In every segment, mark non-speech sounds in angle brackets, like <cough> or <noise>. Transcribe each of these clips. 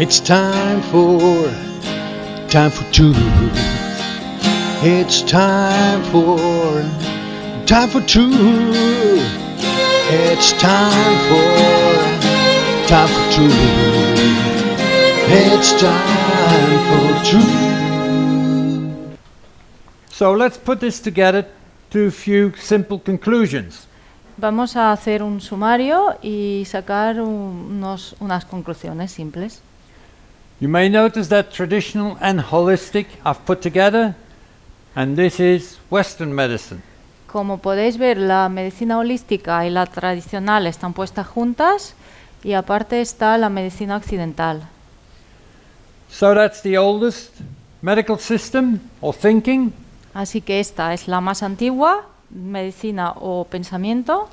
It's time for, time for truth. It's time for, time for truth. It's time for, time for truth. It's time for truth. So let's put this together to a few simple conclusions. Vamos a hacer un sumario y sacar unos, unas conclusiones simples. You may notice that traditional and holistic I've put together, and this is Western medicine. Como podéis ver, la medicina holística y la tradicional están puestas juntas y aparte está la medicina occidental. So that's the oldest medical system or thinking, Así que esta es la más antigua, medicina o pensamiento,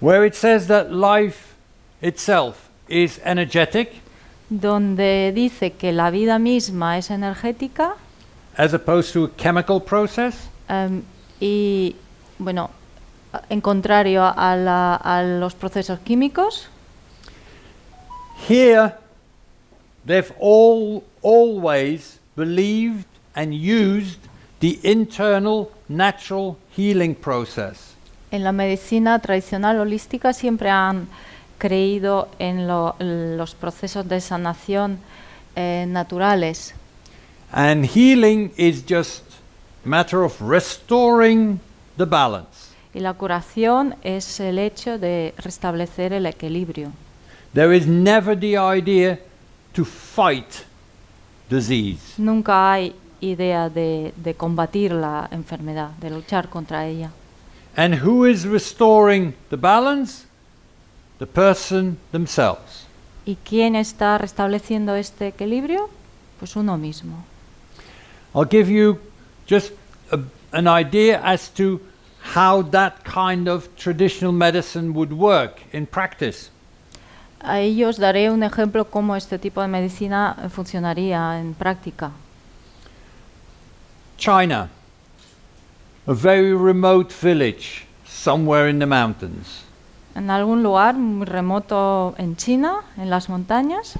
where it says that life itself is energetic donde dice que la vida misma es energética as opposed to a chemical process. em, y, bueno, en contrario a, la- a los procesos químicos. Here, they've all always believed and used the internal natural healing process. En la medicina tradicional holística siempre han creído en lo- los procesos de sanación eh, naturales. And healing is just a matter of restoring the balance. Y la curación es el hecho de restablecer el equilibrio. There is never the idea to fight disease. Nunca hay idea de, de combatir la enfermedad, de luchar contra ella. And who is restoring the balance? The person themselves. ¿Y quién está restableciendo este equilibrio? Pues uno mismo. I'll give you just a, an idea as to how that kind of traditional medicine would work in practice. A ellos daré un ejemplo cómo este tipo de medicina funcionaría en práctica. China, a very remote village somewhere in the mountains. En algún lugar muy remoto en China, en las montañas,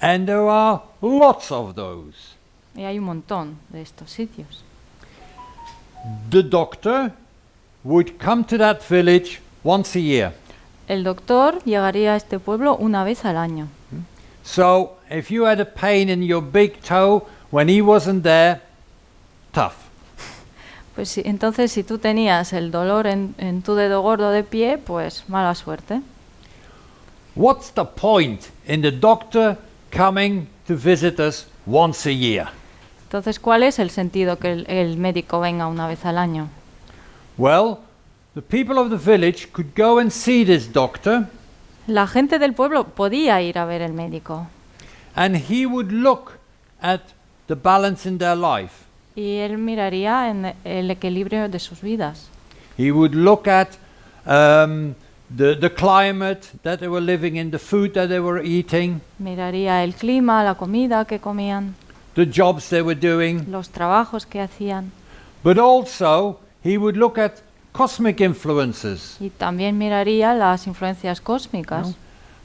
And there are lots of those. y hay un montón de estos sitios. The doctor would come to that village once a year. El doctor llegaría a este pueblo una vez al año. So if you had a pain in your big toe when he wasn't there, tough. Pues entonces si tú tenías el dolor en, en tu dedo gordo de pie, pues mala suerte. What's the point in the doctor coming to visit us once a year? Entonces, ¿cuál es el sentido que el, el médico venga una vez al año? Well, the people of the village could go and see this doctor La gente del pueblo podía ir a ver el médico and he would look at the balance in their life. Y él miraría en el equilibrio de sus vidas. He would look at um, the, the climate that they were living in, the food that they were eating, Miraría el clima, la comida que comían, the jobs they were doing, los trabajos que hacían but also he would look at cosmic influences. y también miraría las influencias cósmicas.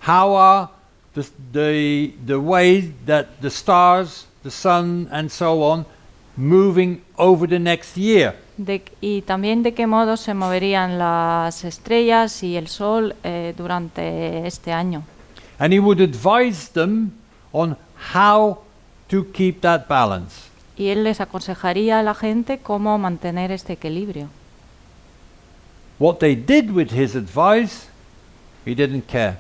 How are the, the, the ways that the stars, the sun, and so on moving over the next year? De- y también de qué modo se moverían las estrellas y el sol eh, durante este año. And he would advise them on how to keep that balance. Y él les aconsejaría a la gente cómo mantener este equilibrio. What they did with his advice, he didn't care.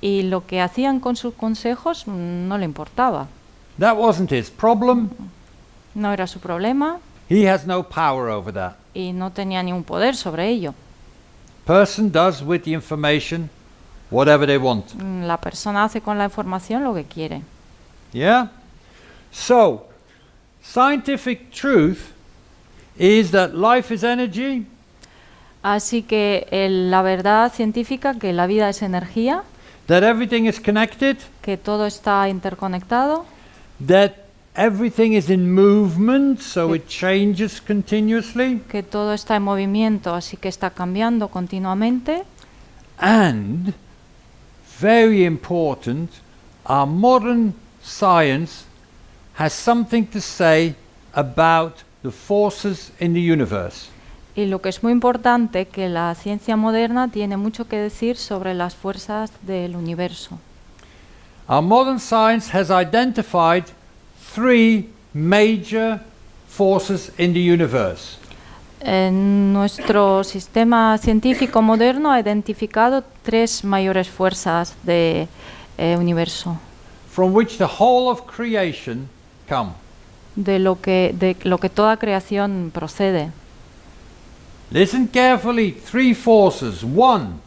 Y lo que hacían con sus consejos no le importaba. That wasn't his problem. No era su problema He has no power over that. y no tenía ningún poder sobre ello. Person does with the information whatever they want. La persona hace con la información lo que quiere. Yeah? So, scientific truth is that life is energy Así que el- la verdad científica, que la vida es energía, that everything is connected, que todo está interconectado, that everything is in movement, so it changes continuously, que todo está en movimiento, así que está cambiando continuamente. and very important, our modern science has something to say about the forces in the universe. Y lo que es muy importante, que la ciencia moderna tiene mucho que decir sobre las fuerzas del universo. Our modern science has identified three major forces in the universe. En nuestro sistema científico moderno ha identificado tres mayores fuerzas del universo, from which the whole of creation come. de lo, que, de lo que toda creación procede. Listen carefully. Three forces. One,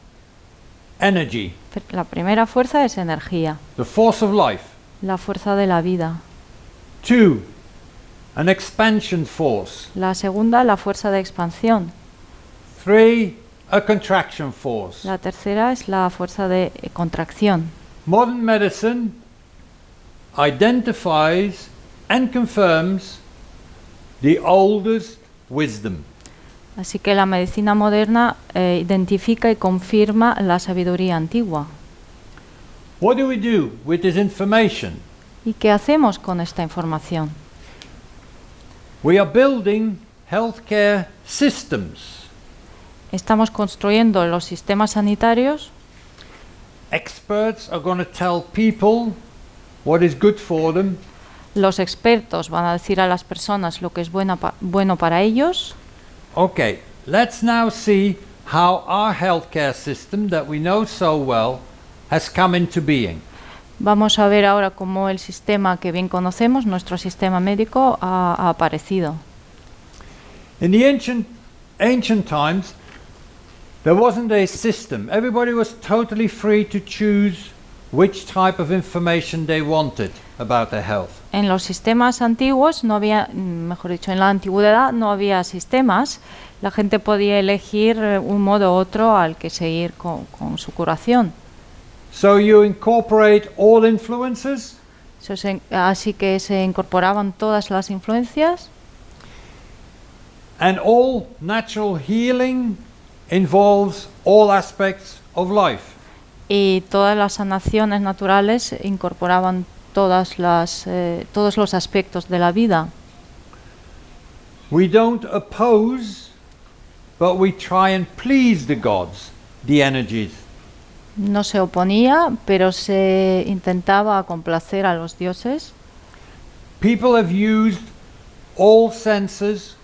energy, La primera fuerza es energía, the force of life. la fuerza de la vida. Two, an expansion force. La segunda, la fuerza de expansión. Three, a contraction force. La tercera es la fuerza de eh, contracción. Modern medicine identifies and confirms the oldest wisdom. Así que la medicina moderna eh, identifica y confirma la sabiduría antigua. What do we do with this information? ¿Y qué hacemos con esta información? We are building healthcare systems. Estamos construyendo los sistemas sanitarios. Experts are going to tell people what is good for them, Los expertos van a decir a las personas lo que es buena pa- bueno para ellos. Okay, let's now see how our healthcare system that we know so well has come into being. Vamos a ver ahora cómo el sistema que bien conocemos, nuestro sistema médico, ha, ha aparecido. In the ancient ancient times, there wasn't a system. Everybody was totally free to choose which type of information they wanted about their health. En los sistemas antiguos no había, mejor dicho, en la antigüedad no había sistemas. La gente podía elegir eh, un modo u otro al que seguir con, con su curación. So you incorporate all influences, se- así que se incorporaban todas las influencias and all natural healing involves all aspects of life. y todas las sanaciones naturales incorporaban todas las, eh, todos los aspectos de la vida. We don't oppose, but we try and please the gods, the energies. No se oponía, pero se intentaba complacer a los dioses. People have used all senses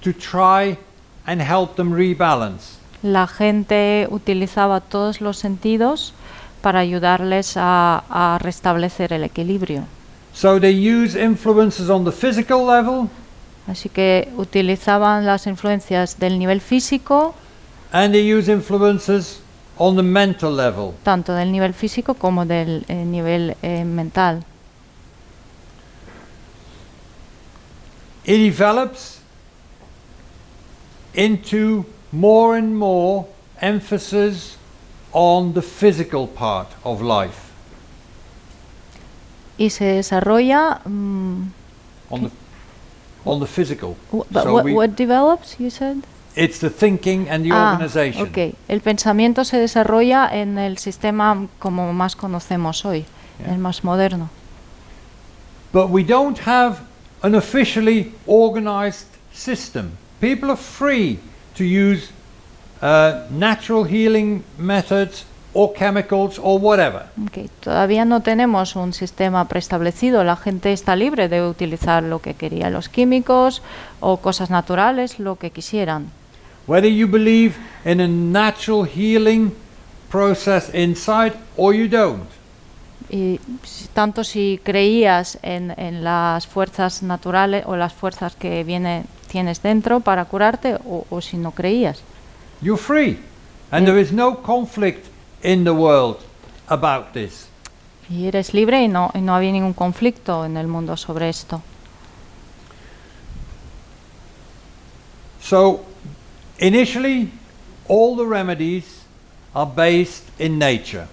to try and help them rebalance. La gente utilizaba todos los sentidos para ayudarles a, a restablecer el equilibrio. So they use influences on the physical level Así que utilizaban las influencias del nivel físico, and they use influences on the mental level. tanto del nivel físico como del eh, nivel eh, mental. It develops into more and more emphasis on the physical part of life, Y se desarrolla... mm, on the on the physical. but So what, what develops, you said? It's the thinking and the Ah, organization. ok. El pensamiento se desarrolla en el sistema como más conocemos hoy, Yeah. el más moderno. But we don't have an officially organized system. People are free to use uh, natural healing methods or chemicals or whatever. Ok, Todavía no tenemos un sistema preestablecido. La gente está libre de utilizar lo que quería, los químicos o cosas naturales, lo que quisieran. Whether you believe in a natural healing process inside or you don't. Y tanto si creías en, en las fuerzas naturales o las fuerzas que viene, tienes dentro para curarte o, o si no creías. You're free. And there is no conflict in the world about this. Y eres libre y no, y no había ningún conflicto en el mundo sobre esto. So, initially, all the remedies are based in nature.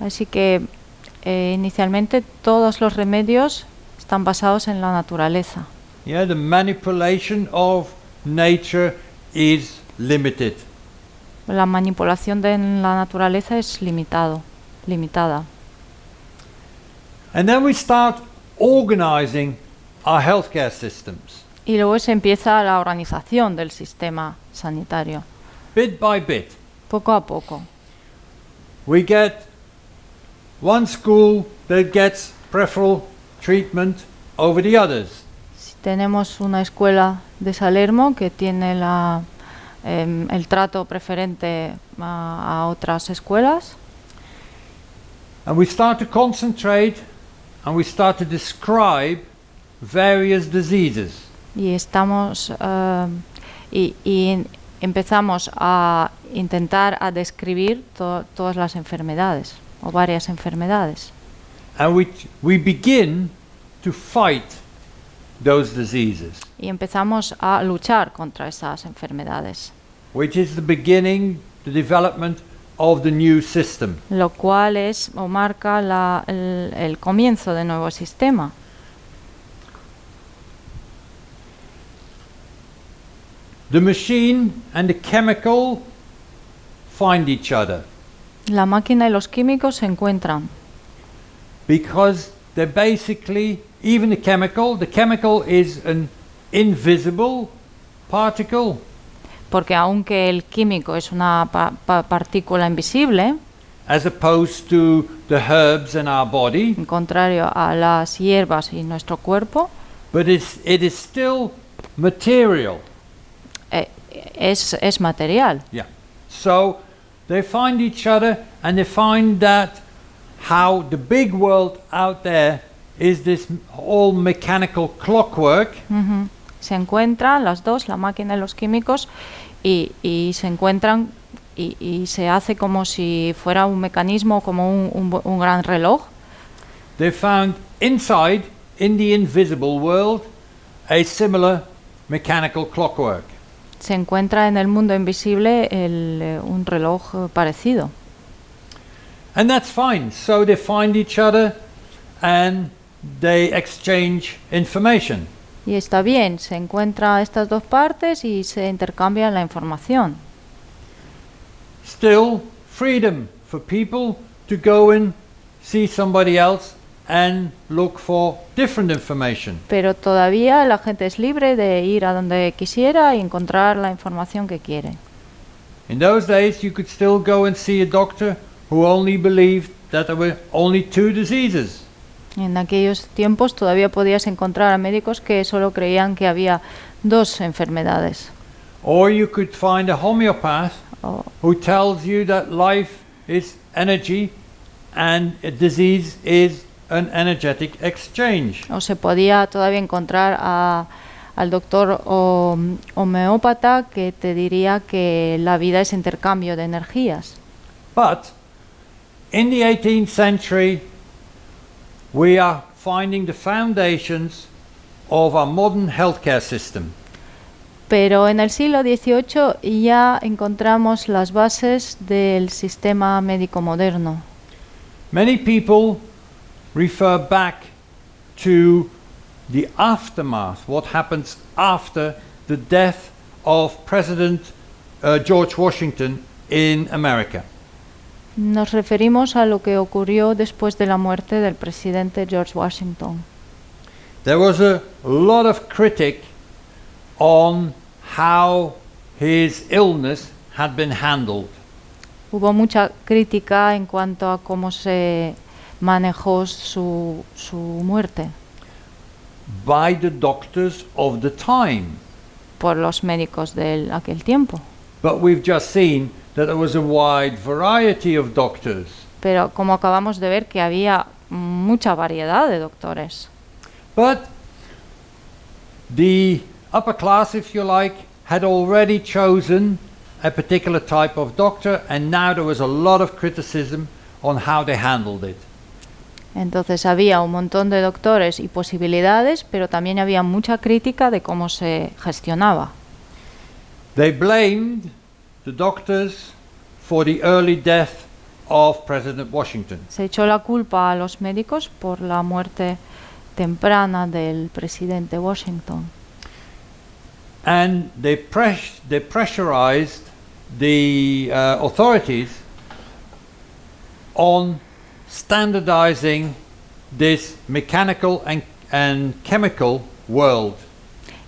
Así que eh, inicialmente todos los remedios están basados en la naturaleza. Yeah, the manipulation of nature is limited. La manipulación de la naturaleza es limitado, limitada. And then we start organizing our healthcare systems Y luego se empieza la organización del sistema sanitario, bit by bit. poco a poco. We get one school that gets preferential treatment over the others. Si tenemos una escuela de Salermo que tiene la, em, el trato preferente a, a otras escuelas, And we start to concentrate and we start to describe various diseases. Y estamos eh, y, y empezamos a intentar a describir to- todas las enfermedades o varias enfermedades And we, we begin to fight those diseases, y empezamos a luchar contra esas enfermedades, which is the beginning, the development of the new system. lo cual es o marca la- el, el comienzo del nuevo sistema. The machine and the chemical find each other. La máquina y los químicos se encuentran. Because they're basically, even the chemical, the chemical is an invisible particle, porque aunque el químico es una pa- pa- partícula invisible, as opposed to the herbs in our body, en contrario a las hierbas y nuestro cuerpo, but it's, it is still material. Es, es material. Yeah. So they find each other and they find that how the big world out there is this all mechanical clockwork Ujú. Se encuentran las dos, la máquina y los químicos, y, y se encuentran y, y se hace como si fuera un mecanismo, como un, un un gran reloj. They found inside, in the invisible world, a similar mechanical clockwork. Se encuentra en el mundo invisible el, eh, un reloj eh, parecido. And that's fine. So they find each other and they exchange information. Y está bien, se encuentran estas dos partes y se intercambian la información. Still, freedom for people to go and see somebody else and look for different information. Pero todavía la gente es libre de ir a donde quisiera y encontrar la información que quiere. In those days, you could still go and see a doctor who only believed that there were only two diseases. En aquellos tiempos todavía podías encontrar a médicos que solo creían que había dos enfermedades. Or you could find a homeopath O, who tells you that life is energy and a disease is an energetic exchange. o se podía todavía encontrar a- al doctor homeópata que te diría que la vida es intercambio de energías. But in the 18th century, we are finding the foundations of our modern healthcare system. Pero en el siglo XVIII ya encontramos las bases del sistema médico moderno. Many people refer back to the aftermath, what happens after the death of President uh, George Washington in America. Nos referimos a lo que ocurrió después de la muerte del presidente George Washington. There was a lot of critic on how his illness had been handled. Hubo mucha crítica en cuanto a cómo se manejó su, su muerte by the doctors of the time. por los médicos de aquel tiempo. But we've just seen that there was a wide variety of doctors. Pero como acabamos de ver que había mucha variedad de doctores. But the upper class, if you like, had already chosen a particular type of doctor, and now there was a lot of criticism on how they handled it. Entonces había un montón de doctores y posibilidades, pero también había mucha crítica de cómo se gestionaba. They blamed the doctors for the early death of President Washington. Se echó la culpa a los médicos por la muerte temprana del presidente Washington. and they, pres- they pressurized the uh, authorities on standardizing this mechanical and, and chemical world.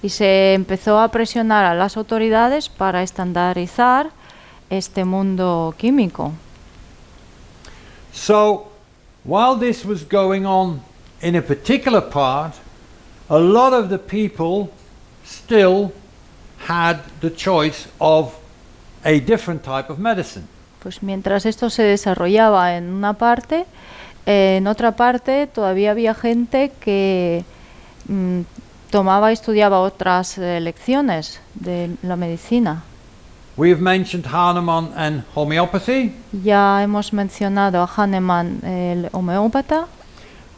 Y se empezó a presionar a las autoridades para estandarizar este mundo químico. So, while this was going on in a particular part, a lot of the people still had the choice of a different type of medicine. Pues mientras esto se desarrollaba en una parte, eh, en otra parte todavía había gente que mm, tomaba y estudiaba otras eh, lecciones de la medicina. We have mentioned Hahnemann and homeopathy, Ya hemos mencionado a Hahnemann, el homeópata,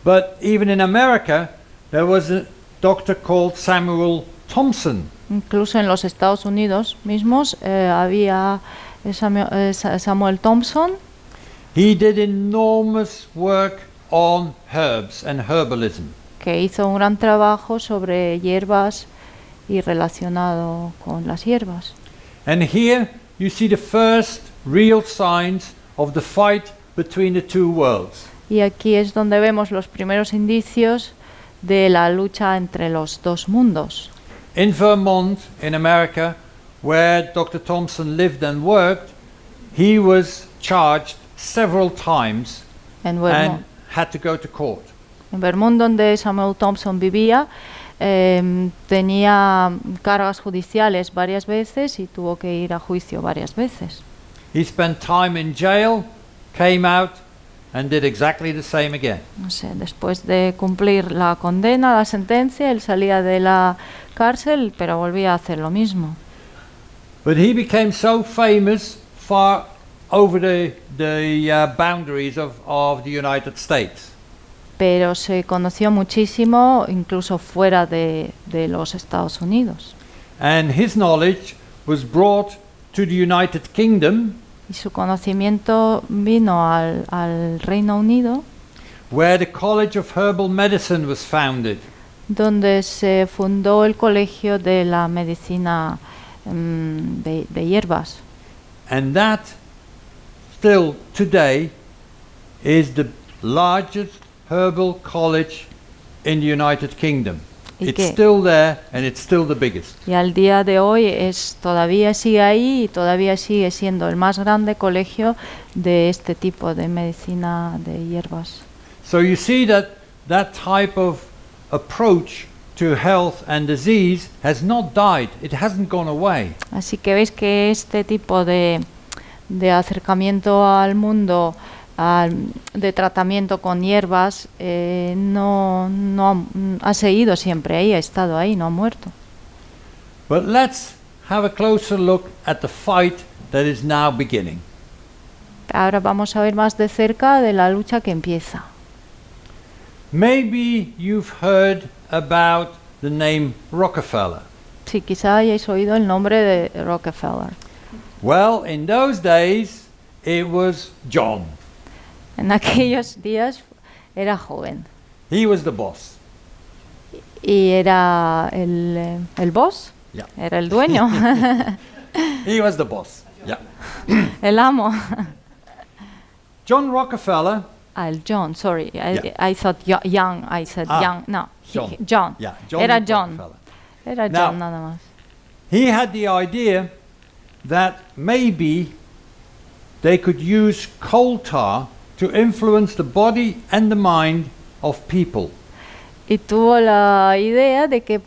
but even in America, there was a doctor called Samuel Thompson. incluso en los Estados Unidos mismos eh, había Samuel, eh, Sa- Samuel Thompson, He did enormous work on herbs and herbalism. que hizo un gran trabajo sobre hierbas y relacionado con las hierbas. And here you see the first real signs of the fight between the two worlds. Y aquí es donde vemos los primeros indicios de la lucha entre los dos mundos. In Vermont, in America, where Dr. Thompson lived and worked, he was charged several times En and had to go to court. en Vermont, donde Samuel Thompson vivía, em, tenía cargas judiciales varias veces y tuvo que ir a juicio varias veces. He spent time in jail, came out, and did exactly the same again. No sé, después de cumplir la condena, la sentencia, él salía de la cárcel, pero volvía a hacer lo mismo. But he became so famous far over the, the uh, boundaries of, of the United States. Pero se conoció muchísimo, incluso fuera de, de los Estados Unidos. And his knowledge was brought to the United Kingdom, Y su conocimiento vino al, al Reino Unido, where the College of Herbal Medicine was founded. donde se fundó el Colegio de la Medicina mm, de, de Hierbas. And that still today is the largest herbal college in the United Kingdom. It's qué? still there and it's still the biggest. Y al día de hoy es, todavía sigue ahí y todavía sigue siendo el más grande colegio de este tipo de medicina de hierbas. So you see that that type of approach to health and disease has not died. It hasn't gone away. Así que veis que este tipo de, de acercamiento al mundo, al- de tratamiento con hierbas, eh, no, no ha, ha seguido siempre ahí, ha estado ahí, no ha muerto. But let's have a closer look at the fight that is now beginning. Ahora vamos a ver más de cerca de la lucha que empieza. Maybe you've heard about the name Rockefeller. Sí, quizá hayáis oído el nombre de Rockefeller. Well, in those days, it was John. En aquellos días era joven He was the boss. y era el, eh, el boss, Yeah. era el dueño, <laughs> He was the boss. Yeah. <coughs> el amo. John Rockefeller. Al John, sorry, I, Yeah. I thought young, I said Ah, young, no, John. he- John. Yeah, John Era John, era Now- John nada más. He had the idea that maybe they could use coal tar to influence the body and the mind of people. Y tuvo la idea de que,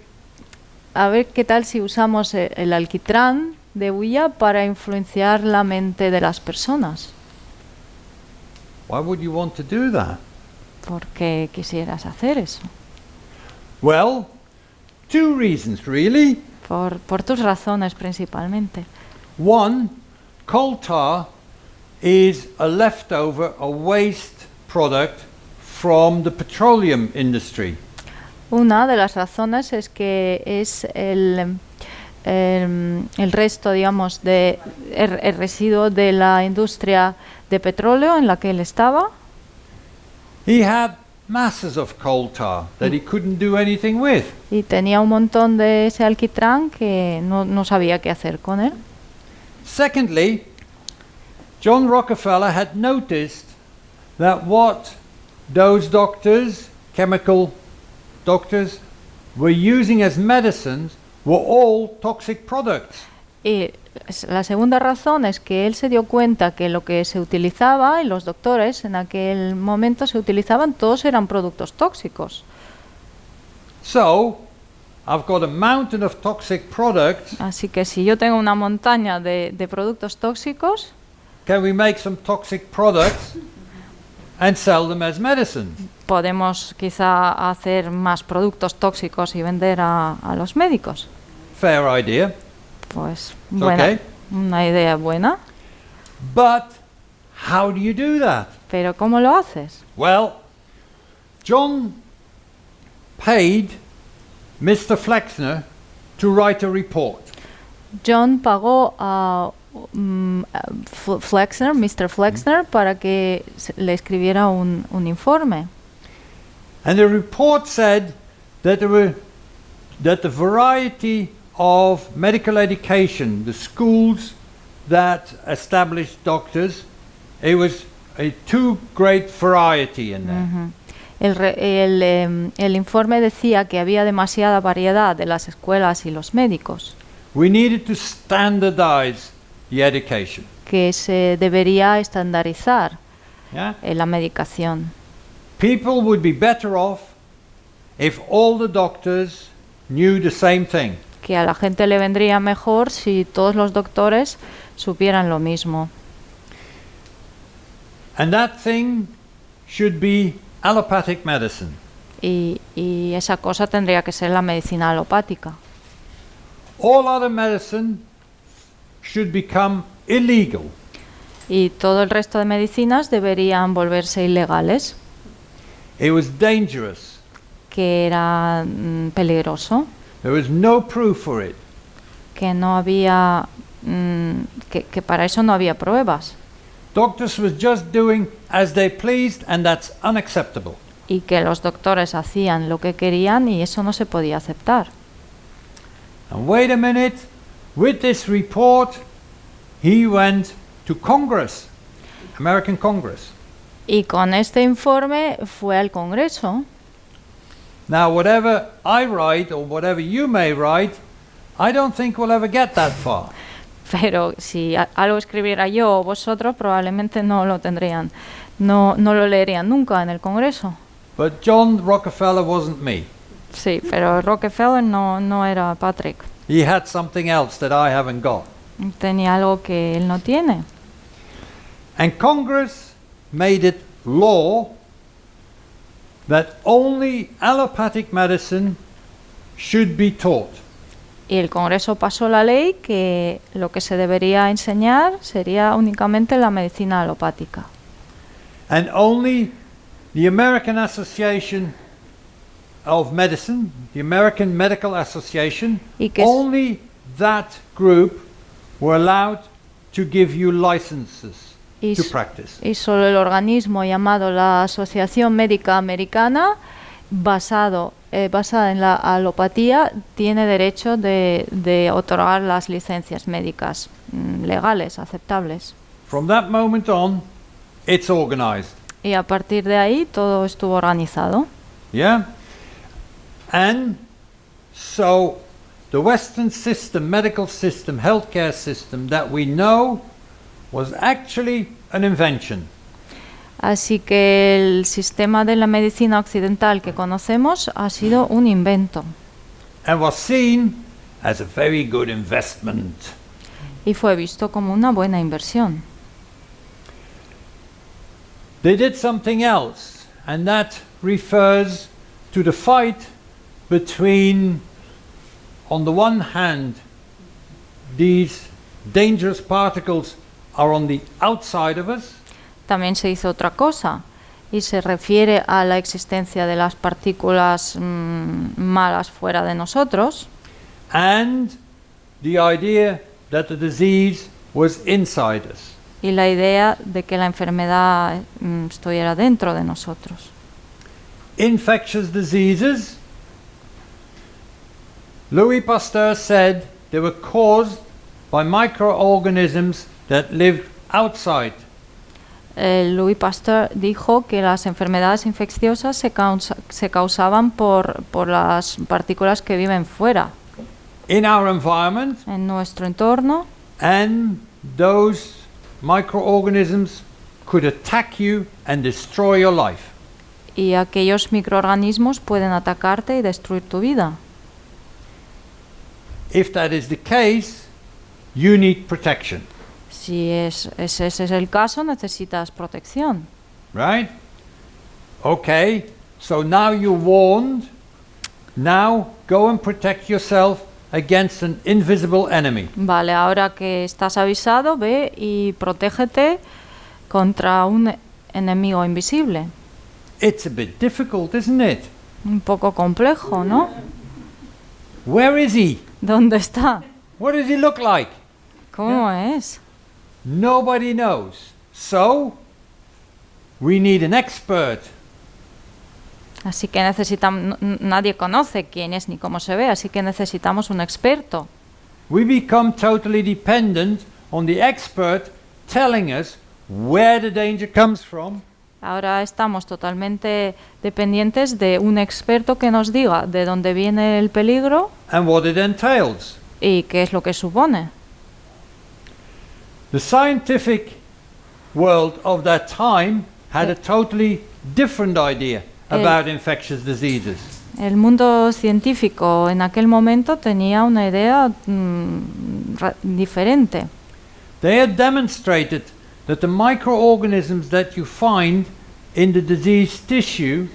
a ver qué tal si usamos e- el alquitrán de huilla para influenciar la mente de las personas. Why would you want to do that? ¿Por qué quisieras hacer eso? Well, two reasons really. Por, por tus razones principalmente. One, coal tar is a leftover, a waste product from the petroleum industry. Una de las razones es que es el, em, el resto, digamos, de el, el residuo de la industria de petróleo en la que él estaba. He had masses of coal tar that he couldn't do anything with. Y tenía un montón de ese alquitrán que no, no sabía qué hacer con él. Secondly, John Rockefeller had noticed that what those doctors chemical doctors were using as medicines were all toxic products. Y la segunda razón es que él se dio cuenta que lo que se utilizaba y los doctores en aquel momento se utilizaban, todos eran productos tóxicos. So, I've got a mountain of toxic products. Así que si yo tengo una montaña de, de productos tóxicos, Can we make some toxic products and sell them as medicine? podemos quizá hacer más productos tóxicos y vender a, a los médicos. Fair idea. Pues buena, okay. una idea buena, But how do you do that? pero ¿cómo lo haces? Well, John paid Mr. Flexner to write a report. John pagó a, mm, F- Flexner, Mr. Flexner, para que le escribiera un, un informe. And the report said that there were that the variety of medical education, the schools that established doctors, it was a too great variety in there. El, el, em, el informe decía que había demasiada variedad de las escuelas y los médicos, We needed to standardize the education. que se debería estandarizar Yeah? eh, la medicación. People would be better off if all the doctors knew the same thing. Que a la gente le vendría mejor si todos los doctores supieran lo mismo. And that thing should be allopathic medicine. Y, y esa cosa tendría que ser la medicina alopática. All other medicine should become illegal. Y todo el resto de medicinas deberían volverse ilegales, It was dangerous. que era mm, peligroso, There was no proof for it. que no había, mm, que, que para eso no había pruebas Doctors was just doing as they pleased, and that's unacceptable. y que los doctores hacían lo que querían y eso no se podía aceptar. And wait a minute, with this report, he went to Congress, American Congress. Y con este informe fue al Congreso. Now, whatever I write or whatever you may write, I don't think we'll ever get that far. Pero si algo escribiera yo o vosotros, probablemente no lo tendrían, no, no lo leerían nunca en el Congreso. But John Rockefeller wasn't me. Sí, pero Rockefeller no, no era Patrick. He had something else that I haven't got. Tenía algo que él no tiene. And Congress made it law that only allopathic medicine should be taught. Y el Congreso pasó la ley que lo que se debería enseñar sería únicamente la medicina alopática. And only the American Association of Medicine, the American Medical Association, Y que only that group were allowed to give you licenses Solo el organismo llamado la Asociación Médica Americana, basado, eh, basada en la alopatía, tiene derecho de, de otorgar las licencias médicas mm, legales, aceptables. From that moment on, it's organized. Y a partir de ahí todo estuvo organizado. Yeah? And so the Western system, medical system, healthcare system that we know was actually an invention. Así que el sistema de la medicina occidental que conocemos ha sido un invento and was seen as a very good investment. y fue visto como una buena inversión. They did something else, and that refers to the fight between, on the one hand, these dangerous particles are on the outside of us, También se hizo otra cosa y se refiere a la existencia de las partículas mm, malas fuera de nosotros and the idea that the disease was inside us. y la idea de que la enfermedad mm, estuviera dentro de nosotros. infectious diseases, Louis Pasteur said they were caused by microorganisms that lived outside eh, Louis Pasteur dijo que las enfermedades infecciosas se, causa- se causaban por, por las partículas que viven fuera, in our environment, en nuestro entorno, and those microorganisms could attack you and destroy your life. y aquellos microorganismos pueden atacarte y destruir tu vida. If that is the case, you need protection, Si es, es- ese es el caso, necesitas protección. right? Okay, so now you're warned. Now go and protect yourself against an invisible enemy. Vale, ahora que estás avisado, ve y protégete contra un enemigo invisible. It's a bit difficult, isn't it? Un poco complejo, ¿no? Where is he? ¿Dónde está? What does he look like? ¿Cómo es? Nobody knows. So, we need an expert. Así que necesitamos, nadie conoce quién es ni cómo se ve, así que necesitamos un experto. We become totally dependent on the expert telling us where the danger comes from Ahora estamos totalmente dependientes de un experto que nos diga de dónde viene el peligro and what it entails. y qué es lo que supone. The scientific world of that time had a totally different idea about infectious diseases. El mundo científico en aquel momento tenía una idea mm, diferente. They had demonstrated that the microorganisms that you find in the diseased tissue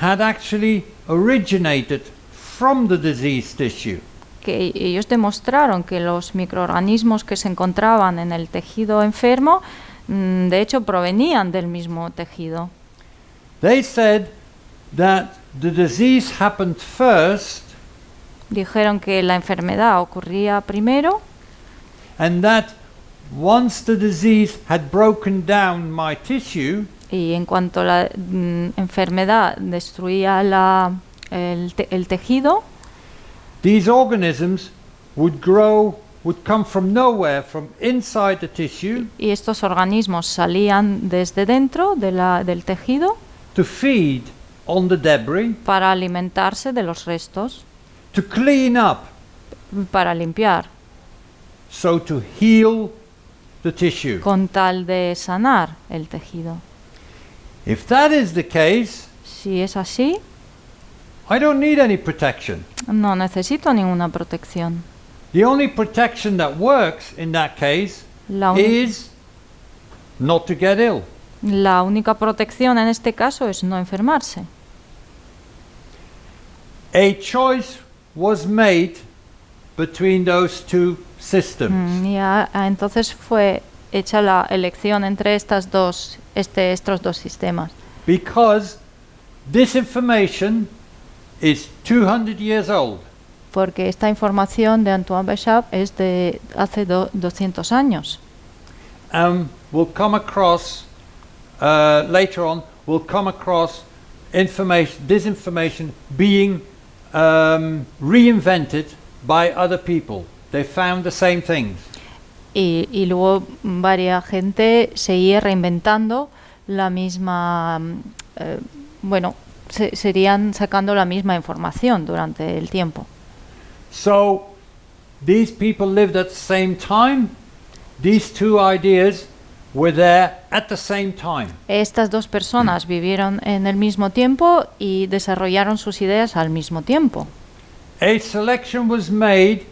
had actually originated from the diseased tissue. Que ellos demostraron que los microorganismos que se encontraban en el tejido enfermo, mm, de hecho, provenían del mismo tejido. They said that the disease happened first Dijeron que la enfermedad ocurría primero and that once the disease had broken down my tissue, y en cuanto la mm, enfermedad destruía la- el, te- el tejido, these organisms would grow, would come from nowhere, from inside the tissue y estos organismos salían desde dentro de la- del tejido to feed on the debris, para alimentarse de los restos, to clean up, para limpiar, so to heal the tissue. con tal de sanar el tejido. If that is the case, Si es así, I don't need any protection. no necesito ninguna protección. The only protection that works in that case La, is not to get ill. la única protección en este caso es no enfermarse. A choice was made between those two systems. Mm, y a- a- entonces fue hecha la elección entre estas dos, este, estos dos sistemas. Because this information is 200 years old. Porque esta información de Antoine Béchamp es de hace do- 200 años. And we'll come across, uh, later on, we'll come across information, this information being um, reinvented by other people. They found the same things. Y, y luego varia gente seguía reinventando la misma, eh, bueno, se- serían sacando la misma información durante el tiempo. So these people lived at the same time. These two ideas were there at the same time. Estas dos personas vivieron en el mismo tiempo y desarrollaron sus ideas al mismo tiempo. A selection was made.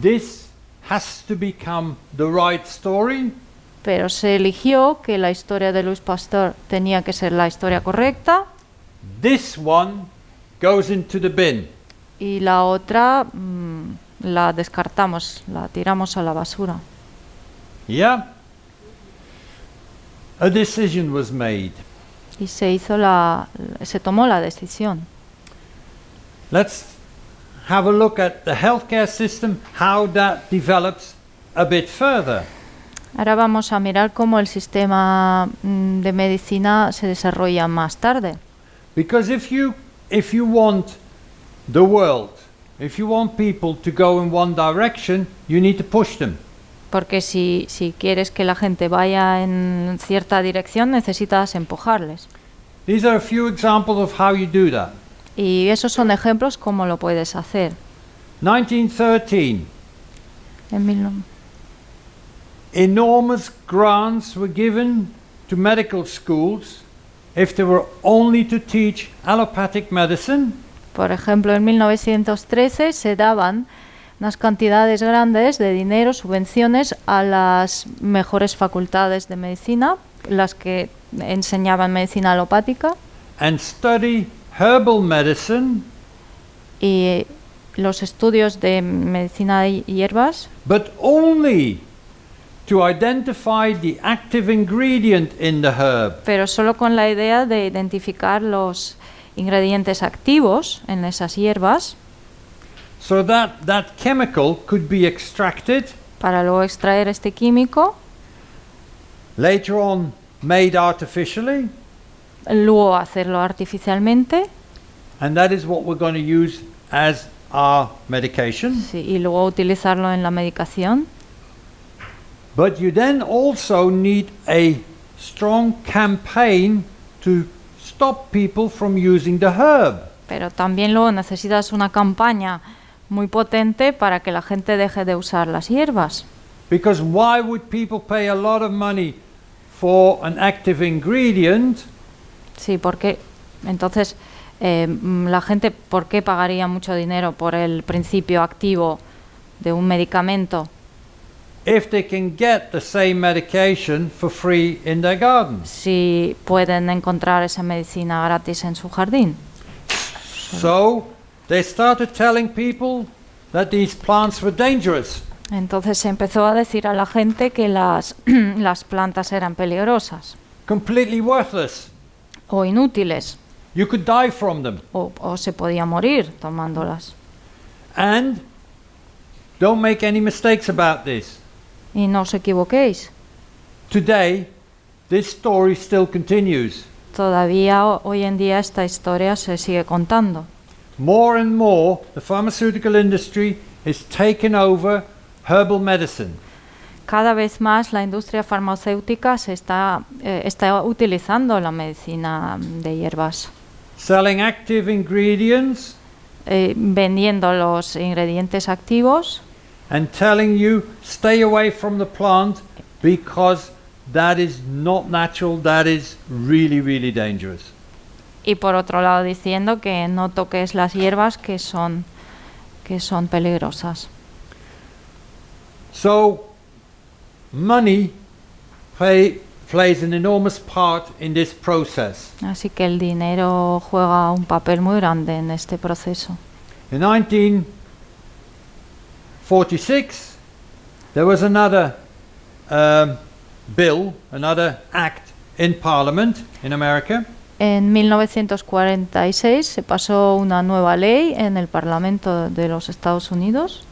This has to become the right story. Pero se eligió que la historia de Louis Pasteur tenía que ser la historia correcta This one goes into the bin. y la otra mm, la descartamos, la tiramos a la basura. Yeah? A decision was made. Y se hizo la, se tomó la decisión. Let's have a look at the healthcare system, how that develops a bit further. Ahora vamos a mirar cómo el sistema mm, de medicina se desarrolla más tarde. Because if you if you want the world, if you want people to go in one direction, you need to push them. Porque si, si quieres que la gente vaya en cierta dirección, necesitas empujarles. These are a few examples of how you do that. Y esos son ejemplos como lo puedes hacer. 1913, En mil no- enormous grants were given to medical schools if they were only to teach allopathic medicine. Por ejemplo, en 1913 se daban unas cantidades grandes de dinero, subvenciones a las mejores facultades de medicina, las que enseñaban medicina alopática, and study herbal medicine, y los estudios de medicina de hierbas, but only to identify the active ingredient in the herb. pero solo con la idea de identificar los ingredientes activos en esas hierbas so that that chemical could be extracted, para luego extraer este químico, later on made artificially, luego hacerlo artificialmente and that is what we're going to use as our medication. sí, y luego utilizarlo en la medicación. But you then also need a strong campaign to stop people from using the herb. Pero también luego necesitas una campaña muy potente para que la gente deje de usar las hierbas. Because why would people pay a lot of money for an active ingredient Sí, porque entonces eh, mm, la gente, ¿por qué pagaría mucho dinero por el principio activo de un medicamento if they can get the same medication for free in their garden. si pueden encontrar esa medicina gratis en su jardín? So they started telling people that these plants were dangerous. Entonces se empezó a decir a la gente que las, <clears throat> las plantas eran peligrosas completely worthless. o inútiles You could die from them. o, o se podía morir tomándolas. And don't make any mistakes about this. Y no os equivoquéis, Today, this story still continues. todavía ho- hoy en día esta historia se sigue contando. More and more, the pharmaceutical industry is taking over herbal medicine. Cada vez más la industria farmacéutica se está, eh, está utilizando la medicina de hierbas, selling active ingredients eh, vendiendo los ingredientes activos and telling you stay away from the plant because that is not natural, that is really, really dangerous. y por otro lado diciendo que no toques las hierbas que son, que son peligrosas. So, money play, plays an enormous part in this process. Así que el dinero juega un papel muy grande en este proceso. In 1946, there was another um, bill, another act in Parliament in America En 1946 se pasó una nueva ley en el Parlamento de los Estados Unidos.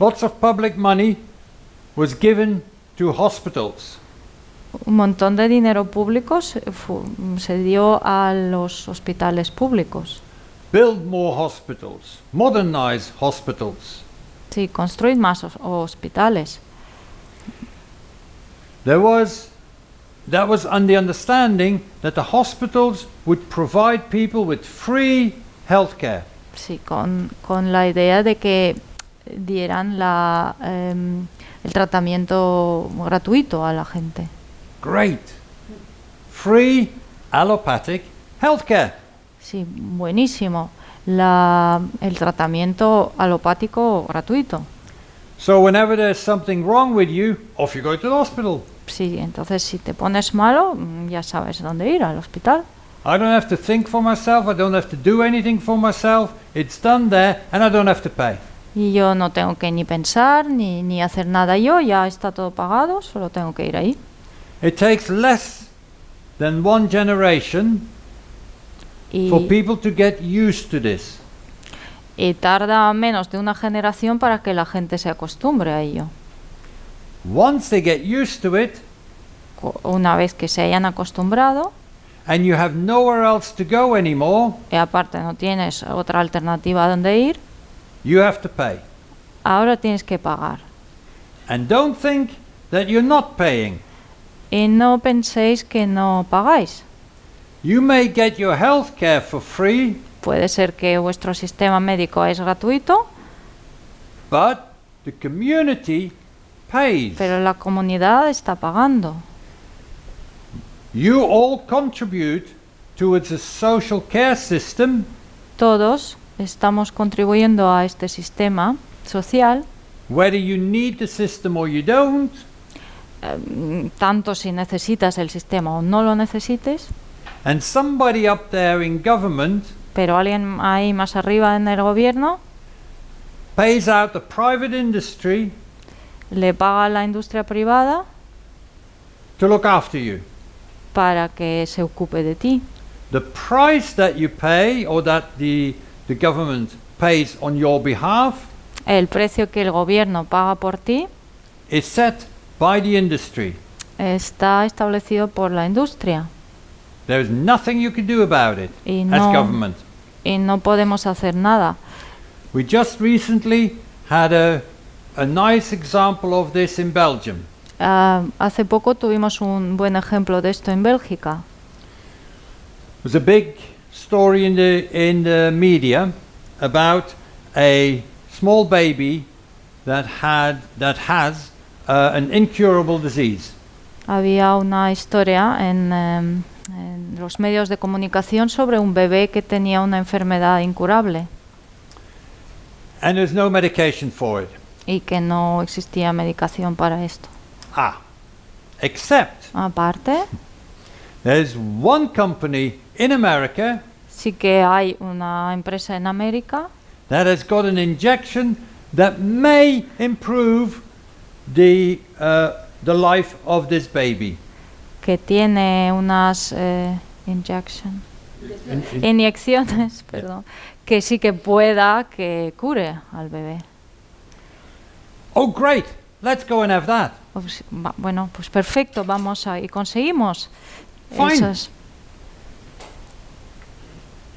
Lots of public money was given to hospitals. Un montón de dinero público se, se dio a los hospitales públicos. Build more hospitals, modernize hospitals. Sí, construir más hos- hospitales. There was that was on the understanding that the hospitals would provide people with free healthcare. Sí, con, con la idea de que dieran la, em, el tratamiento gratuito a la gente. Great. Free allopathic healthcare. Sí, buenísimo. La, el tratamiento alopático gratuito. So whenever there's something wrong with you, off you go to the hospital. Sí, entonces si te pones malo, mm, ya sabes dónde ir, al hospital. I don't have to think for myself, I don't have to do anything for myself. It's done there and I don't have to pay. Y yo no tengo que ni pensar ni, ni hacer nada yo, ya está todo pagado, solo tengo que ir ahí. It takes less than one generation Y, for people to get used to this. y tarda menos de una generación para que la gente se acostumbre a ello. Once they get used to it Una vez que se hayan acostumbrado, and you have nowhere else to go anymore, y aparte no tienes otra alternativa donde ir, you have to pay. ahora tienes que pagar. And don't think that you're not paying. Y no penséis que no pagáis. You may get your health care for free, Puede ser que vuestro sistema médico es gratuito, but the community pays. pero la comunidad está pagando. You all contribute towards a social care system Todos estamos contribuyendo a este sistema social, whether you need the system or you don't. mm, tanto si necesitas el sistema o no lo necesites, And somebody up there in government pero alguien ahí más arriba en el gobierno pays out the private industry le paga a la industria privada to look after you. para que se ocupe de ti. The price that you pay or that the, the government pays on your behalf El precio que el gobierno paga por ti is set by the industry. está establecido por la industria There is nothing you can do about it y as no, government. y no podemos hacer nada. We just recently had a, a nice example of this in Belgium. Ah, hace poco tuvimos un buen ejemplo de esto en Bélgica. There was a big story in the, in the media about a small baby that, had, that has uh, an incurable disease. Había una historia en, em, en los medios de comunicación sobre un bebé que tenía una enfermedad incurable And there's no medication for it. y que no existía medicación para esto. Ah. Except Aparte, there's one company in America sí que hay una empresa en América that has got an injection that may improve the, uh, the life of this baby. Que tiene unas eh, injection- inyecciones, perdón, que sí que pueda que cure al bebé. Oh, great! Let's go and have that. Pues, bueno, pues perfecto, vamos a y conseguimos Fine. esas.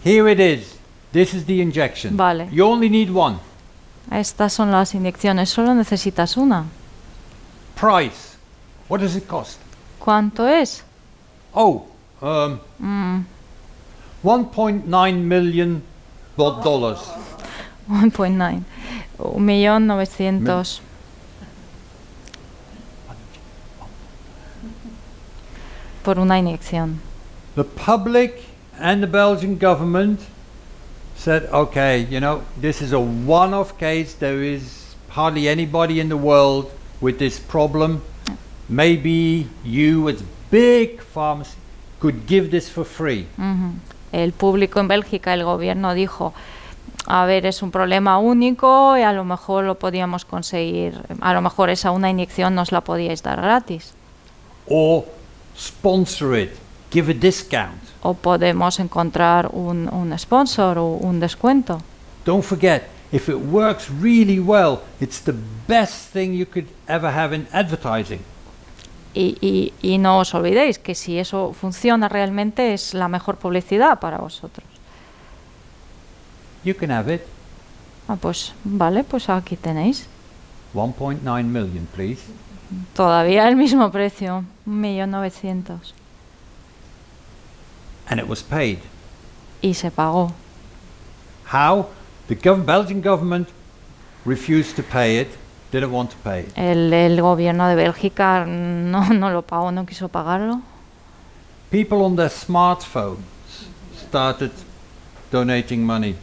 Here it is. This is the injection. Vale. You only need one. Estas son las inyecciones, solo necesitas una. Price. What does it cost? ¿Cuánto es? Oh, um, Mm, 1.9 million dollars. 1.9. Un millón novecientos. Por una inyección. The public and the Belgian government said, okay, you know, this is a one off case. There is hardly anybody in the world with this problem. Maybe you, as big pharmacy, could give this for free. El público en Bélgica, el gobierno dijo, a ver, es un problema único y a lo mejor lo podíamos conseguir, a lo mejor esa una inyección nos la podíais dar gratis. Or sponsor it, give a discount. O podemos encontrar un, un sponsor o un descuento. Don't forget, if it works really well, it's the best thing you could ever have in advertising. Y, y- y no os olvidéis que si eso funciona realmente es la mejor publicidad para vosotros. You can have it. Ah, pues vale, pues aquí tenéis. 1.9 million, please. Todavía el mismo precio, 1.900.000. And it was paid. Y se pagó. How? The gov- Belgian government refused to pay it, didn't want to pay. El, el gobierno de Bélgica no, no lo pagó, no quiso pagarlo. People on their smartphones started donating money.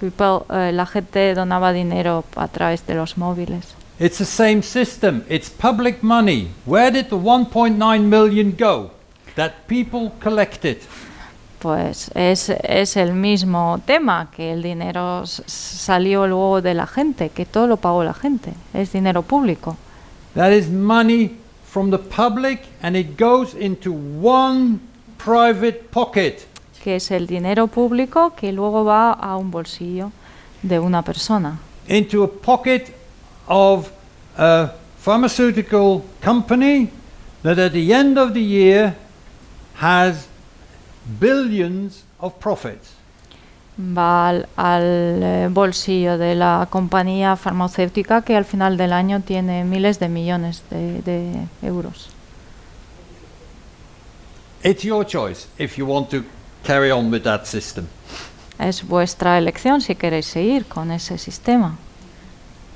People, eh, la gente donaba dinero a través de los móviles. It's the same system. It's public money. Where did the 1.9 million go? That people collected. Pues es, es el mismo tema, que el dinero salió luego de la gente, que todo lo pagó la gente, es dinero público. That is money from the public and it goes into one private pocket. que es el dinero público que luego va a un bolsillo de una persona, into a pocket of a pharmaceutical company that at the end of the year has billions of profits. va al, al, eh, bolsillo de la compañía farmacéutica que al final del año tiene miles de millones de, de euros. It's your choice if you want to carry on with that system. Es vuestra elección si queréis seguir con ese sistema.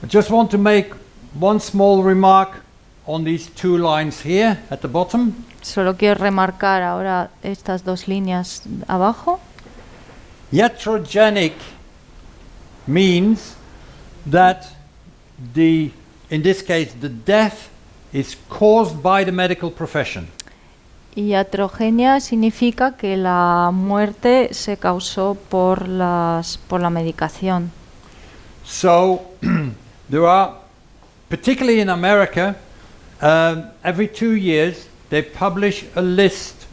I just want to make one small remark on these two lines here at the bottom. Solo quiero remarcar ahora estas dos líneas abajo. Iatrogenic means that the, in this case, the death is caused by the medical profession. Iatrogenia significa que la muerte se causó por, las, por la medicación. So <clears throat> there are, particularly in America, um, every two years they publish a list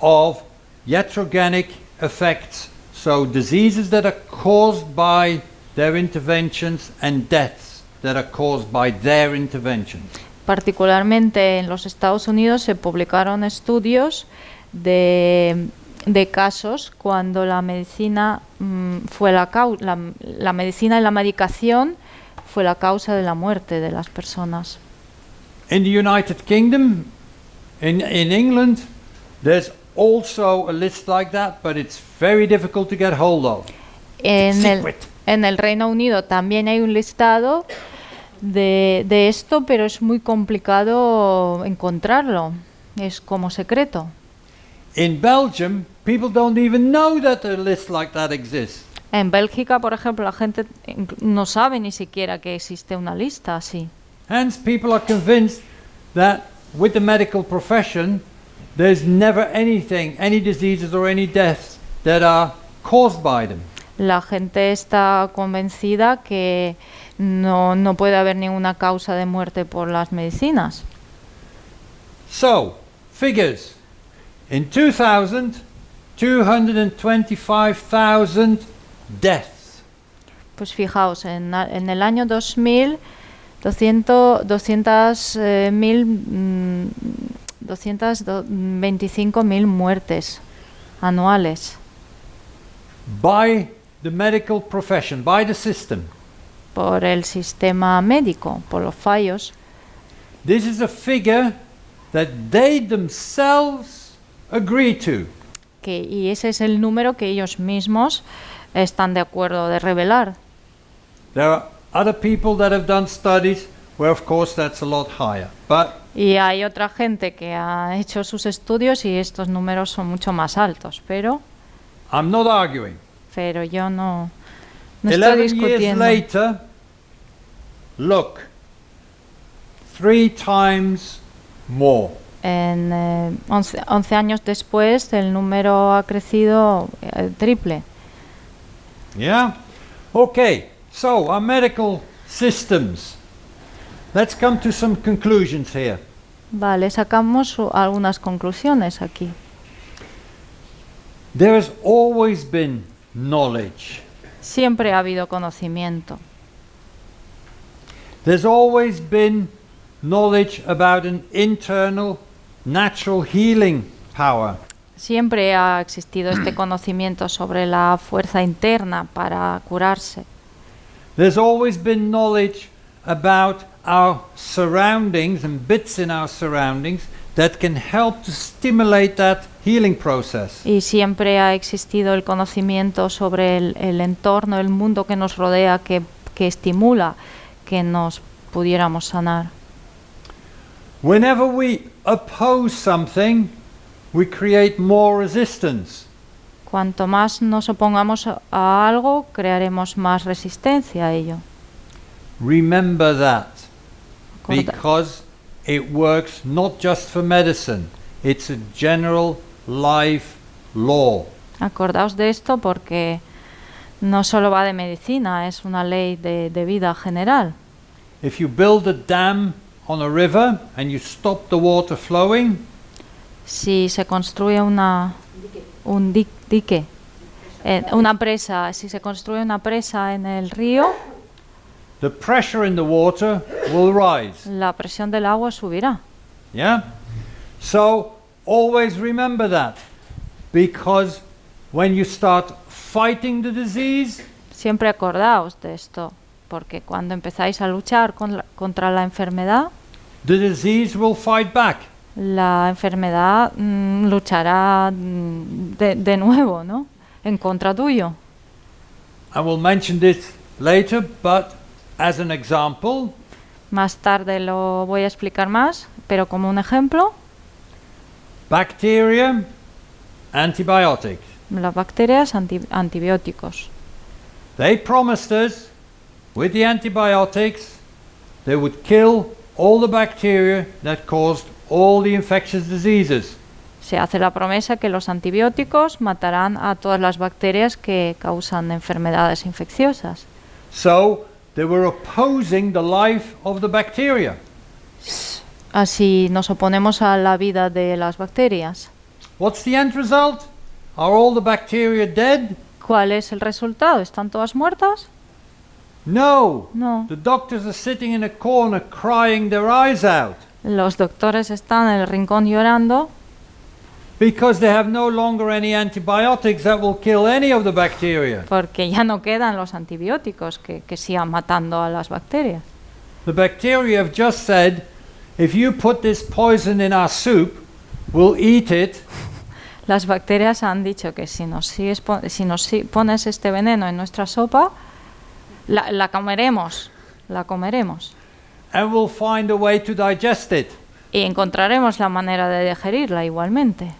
of iatrogenic effects. So diseases that are caused by their interventions and deaths that are caused by their interventions. Particularmente en los Estados Unidos se publicaron estudios de, de casos cuando la medicina mm, fue la, la, la medicina y la medicación fue la causa de la muerte de las personas. In the United Kingdom, in, in England, there's also a list like that, but it's very difficult to get hold of. En el, en el Reino Unido también hay un listado de, de esto, pero es muy complicado encontrarlo. Es como secreto. In Belgium, people don't even know that a list like that exists. En Bélgica, por ejemplo, la gente no sabe ni siquiera que existe una lista así. Hence, people are convinced that with the medical profession, there's never anything, any diseases or any deaths that are caused by them. La gente está convencida que no, no puede haber ninguna causa de muerte por las medicinas. So, figures. In 2000, 225,000 deaths. Pues fijaos, en, en el año 2000, 200, 200, eh, mil, mm, 225.000 muertes anuales by the medical profession, by the system. por el sistema médico, por los fallos. This is a figure that they themselves agree to. Que, y ese es el número que ellos mismos están de acuerdo de revelar. There are other people that have done studies where, of course, that's a lot higher. But Y hay otra gente que ha hecho sus estudios y estos números son mucho más altos, pero, I'm not arguing. pero yo no, no estoy years later, look, three times more. En eh, 11, 11 años después el número ha crecido eh, triple. Yeah? Okay, so our medical systems. Let's come to some conclusions here. Vale, sacamos algunas conclusiones aquí. There has always been knowledge. Siempre ha habido conocimiento. There's always been knowledge about an internal natural healing power. Siempre ha existido este <clears throat> conocimiento sobre la fuerza interna para curarse. There's always been knowledge about our surroundings and bits in our surroundings that can help to stimulate that healing process. Y siempre ha existido el conocimiento sobre el, el entorno, el mundo que nos rodea, que, que estimula que nos pudiéramos sanar. Whenever we oppose something, we create more resistance. Cuanto más nos opongamos a- algo, crearemos más resistencia a ello. Remember that because it works not just for medicine, it's a general life law. Acordaos de esto porque no solo va de medicina, es una ley de, de vida general. If you build a dam on a river and you stop the water flowing, Si se construye una, un di- dique, eh, una presa, si se construye una presa en el río, the pressure in the water will rise. la presión del agua subirá. Yeah? So always remember that because when you start fighting the disease, Siempre acordaos de esto, porque cuando empezáis a luchar con la- contra la enfermedad, the disease will fight back. La enfermedad mm, luchará mm, de, de nuevo, ¿no? En contra tuyo. I will mention this later, but as an example, Más tarde lo voy a explicar más, pero como un ejemplo, bacteria, antibiotics. las bacterias anti- antibióticos. They promised us with the antibiotics they would kill all the bacteria that caused all the infectious diseases. Se hace la promesa que los antibióticos matarán a todas las bacterias que causan enfermedades infecciosas. So they were opposing the life of the bacteria. Así nos oponemos a la vida de las bacterias. What's the end result? Are all the bacteria dead? ¿Cuál es el resultado? ¿Están todas muertas? No. No. The doctors are sitting in a corner crying their eyes out Los doctores están en el rincón llorando because they have no longer any antibiotics that will kill any of the bacteria. porque ya no quedan los antibióticos que, que sigan matando a las bacterias. The bacteria have just said, if you put this poison in our soup, we'll eat it <laughs> Las bacterias han dicho que si nos, sigues si nos pones este veneno en nuestra sopa, la, la comeremos, la comeremos. And we'll find a way to digest it. Y encontraremos la manera de digerirla igualmente.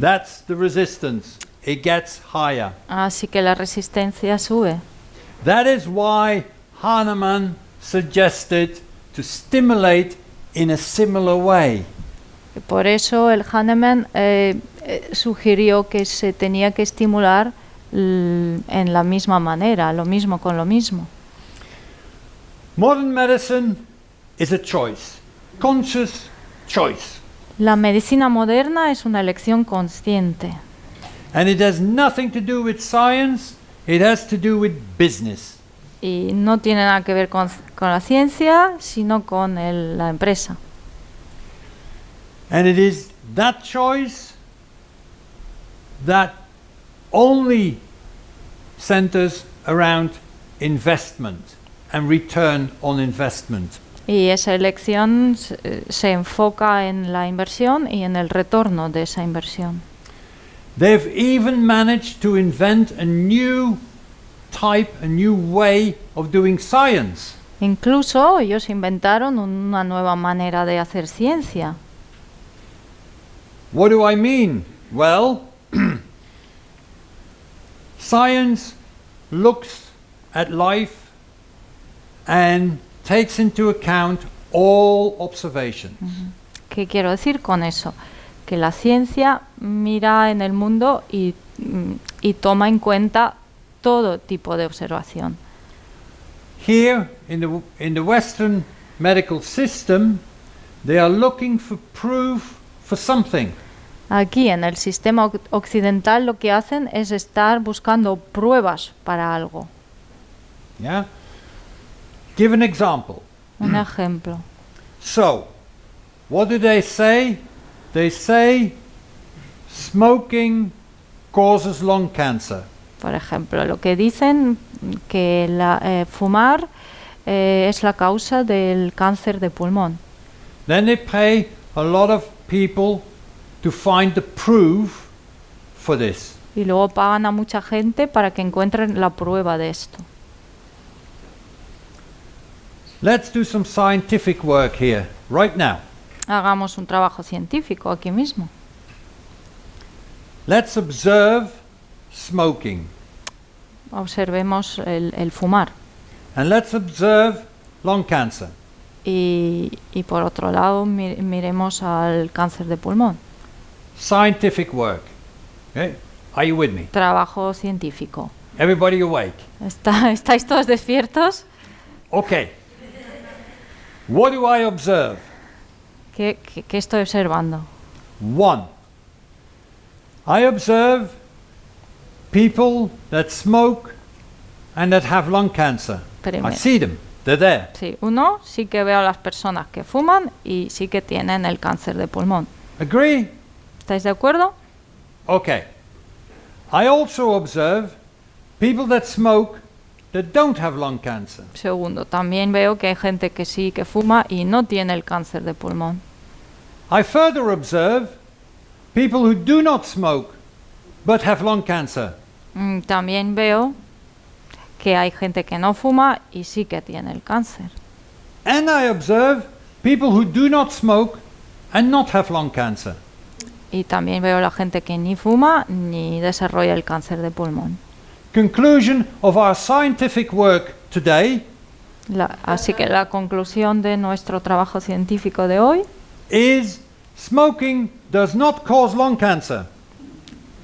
That's the resistance. It gets higher. Así que la resistencia sube. That is why Hahnemann suggested to stimulate in a similar way. Por eso el Hahnemann eh, eh, sugirió que se tenía que estimular l- en la misma manera, lo mismo con lo mismo. Modern medicine is a choice, conscious choice. La medicina moderna es una elección consciente And it has nothing to do with science, it has to do with business. y no tiene nada que ver con, con la ciencia, sino con el- la empresa. And it is that choice that only centers around investment and return on investment. Y esa elección se, enfoca en la inversión y en el retorno de esa inversión. They've even managed to invent a new type, a new way of doing science. Incluso ellos inventaron una nueva manera de hacer ciencia. What do I mean? Well, <clears throat> science looks at life and takes into account all observations. ¿Qué quiero decir con eso? Que la ciencia mira en el mundo y, mm, y toma en cuenta todo tipo de observación. Here in the, in the Western medical system, they are looking for proof for something. Aquí en el sistema oc- occidental lo que hacen es estar buscando pruebas para algo. Yeah? Give an example. Un ejemplo. So, what do they say? They say smoking causes lung cancer. Por ejemplo, lo que dicen que la- eh, fumar eh, es la causa del cáncer de pulmón. Then they pay a lot of people to find the proof for this. Y luego pagan a mucha gente para que encuentren la prueba de esto. Let's do some scientific work here, right now. Hagamos un trabajo científico aquí mismo. Let's observe smoking Observemos el, el fumar. and let's observe lung cancer. Y, y por otro lado, mi- miremos al cáncer de pulmón. Scientific work. Okay? Are you with me? Trabajo científico. Everybody awake? ¿Está- <laughs> ¿Estáis todos despiertos? Okay. What do I observe? ¿Qué, qué- qué estoy observando? One, I observe people that smoke and that have lung cancer. I Primero. see them, they're there. Sí, uno, sí que veo a las personas que fuman y sí que tienen el cáncer de pulmón. Agree? ¿Estáis de acuerdo? Okay. I also observe people that smoke that don't have lung cancer. Segundo, también veo que hay gente que sí que fuma y no tiene el cáncer de pulmón. I further observe people who do not smoke but have lung cancer. Mm, También veo que hay gente que no fuma y sí que tiene el cáncer. And I observe people who do not smoke and not have lung cancer. Y también veo la gente que ni fuma ni desarrolla el cáncer de pulmón. Conclusion of our scientific work today La- así que la conclusión de nuestro trabajo científico de hoy, is smoking does not cause lung cancer.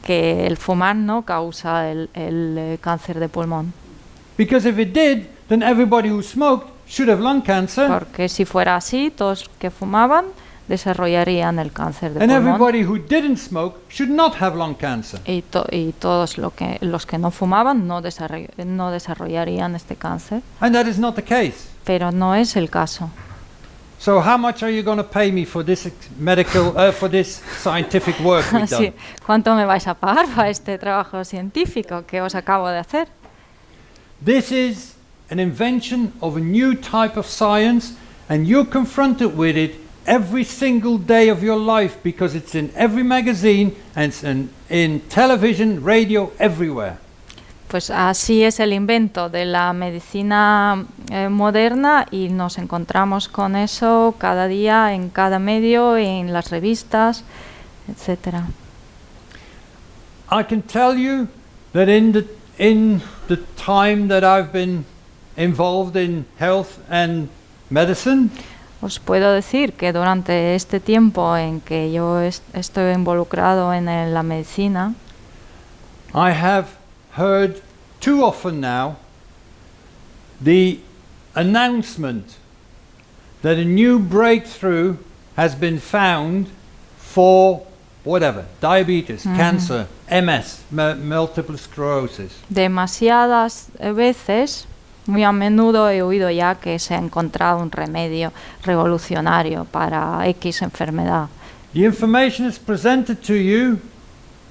que el fumar no causa el, el, eh, cáncer de pulmón. Because if it did, then everybody who smoked should have lung cancer, Porque si fuera así, todos que fumaban desarrollarían el cáncer de and pulmón. everybody who didn't smoke should not have lung cancer. Y, to- y todos lo que, los que no fumaban no, desarroll- no desarrollarían este cáncer. And that is not the case. Pero no es el caso. So how much are you going to pay me for this medical, uh, for this scientific work we've? <laughs> ¿Cuánto me vais a pagar para este trabajo científico que os acabo de hacer? This is an invention of a new type of science, and you're confronted with it every single day of your life because it's in every magazine and in, in television, radio, everywhere. Pues así es el invento de la medicina eh, moderna y nos encontramos con eso cada día en cada medio, en las revistas, etcétera. I can tell you that in the, in the time that I've been involved in health and medicine, Os puedo decir que durante este tiempo en que yo est- estoy involucrado en el- la medicina, I have heard too often now the announcement that a new breakthrough has been found for whatever diabetes, cancer, MS, mu- multiple sclerosis. demasiadas veces, muy a menudo he oído ya que se ha encontrado un remedio revolucionario para X enfermedad. The information is presented to you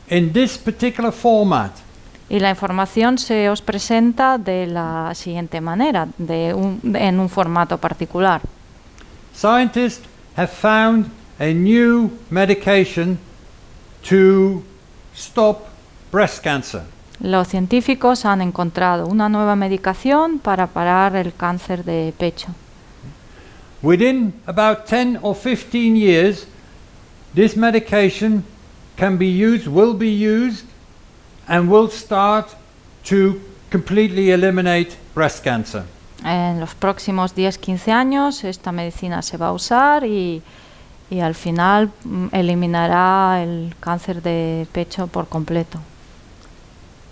in this particular format. Y la información se os presenta de la siguiente manera, de un- en un formato particular. Scientists have found a new medication to stop breast cancer. Los científicos han encontrado una nueva medicación para parar el cáncer de pecho. Within about 10 or 15 years, this medication can be used, will be used, and will start to completely eliminate breast cancer. En los próximos 10-15 años esta medicina se va a usar y, y al final mm, eliminará el cáncer de pecho por completo.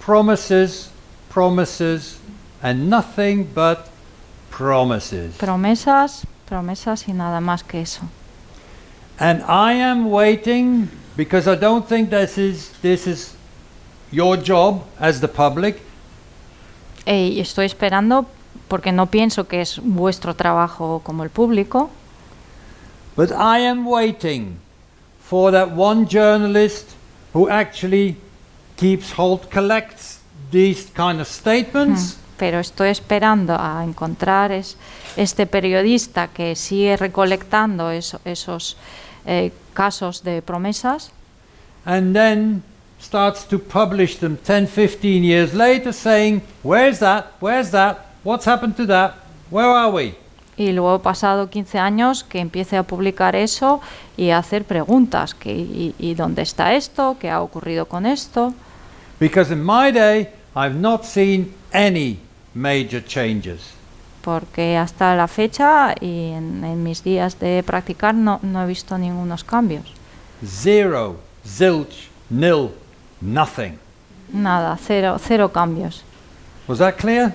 Promises, promises, and nothing but promises. Promesas, promesas y nada más que eso. And I am waiting because I don't think this is this is your job as the public. Y estoy esperando porque no pienso que es vuestro trabajo como el público, But I am waiting for that one journalist who actually keeps hold, collects these kind of statements, pero estoy esperando a encontrar es, este periodista que sigue recolectando eso- esos eh, casos de promesas and then starts to publish them 10, 15 years later saying, Where's that? Where's that? What's happened to that? Where are we? y luego pasado 15 años que empiece a publicar eso y a hacer preguntas que, y, y dónde está esto, qué ha ocurrido con esto, Because in my day, I've not seen any major changes. porque hasta la fecha y en, en mis días de practicar no, no he visto ningunos cambios. Zero, zilch, nil, nothing. Nada, cero, cero cambios. Was that clear?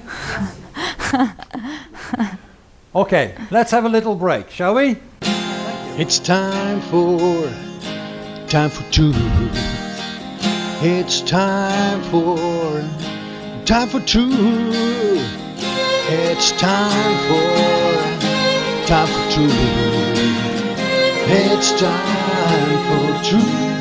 <laughs> okay, let's have a little break, shall we? It's time for time for truth. It's time for time for truth. It's time for time for truth. It's time for truth.